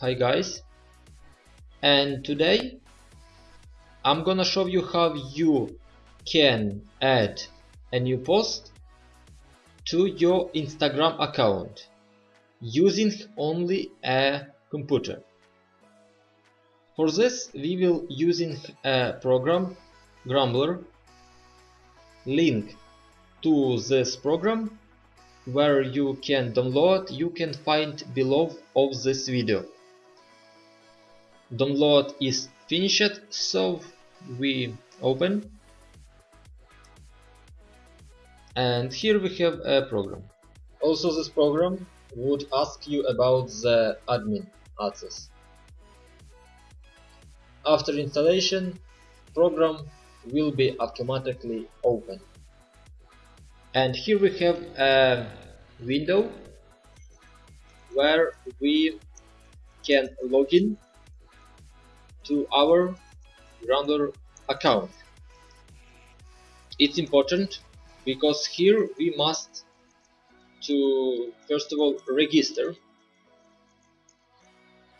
Hi guys and today I'm gonna show you how you can add a new post to your Instagram account using only a computer. For this we will using a program Gramblr link to this program where you can download you can find below of this video download is finished so we open. And here we have a program. Also this program would ask you about the admin access. After installation program will be automatically open. And here we have a window where we can log in to our Gramblr account. It's important because here we must to first of all register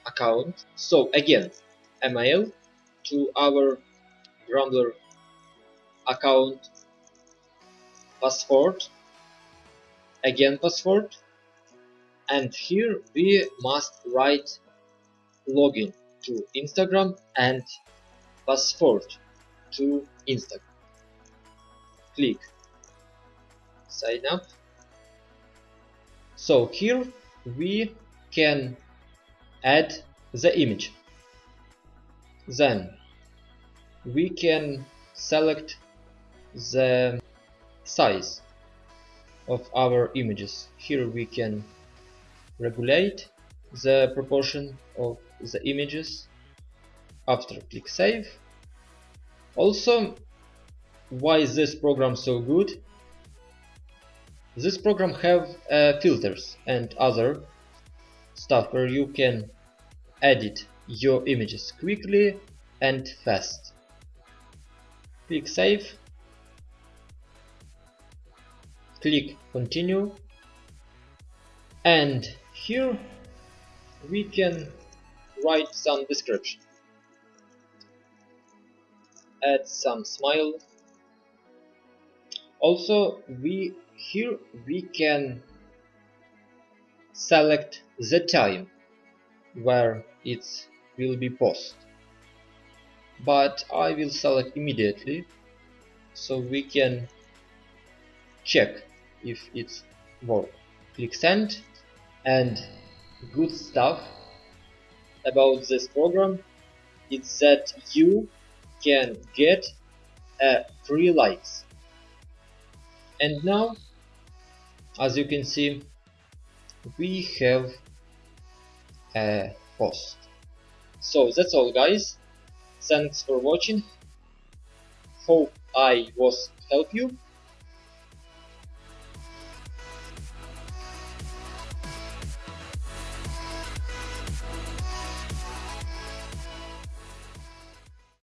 account. So again, email to our Gramblr account password again password and here we must write login to Instagram and password to Instagram. Click. Sign up. So here we can add the image. Then we can select the size of our images. Here we can regulate the proportion of the images after click save. Also, why is this program so good? This program have uh, filters and other stuff where you can edit your images quickly and fast. Click save click continue and here we can write some description. Add some smile. Also we here we can select the time where it will be post. But I will select immediately so we can check if it's work. Click send and good stuff about this program is that you can get a free likes. And now as you can see we have a post. So that's all guys. Thanks for watching. Hope I was help you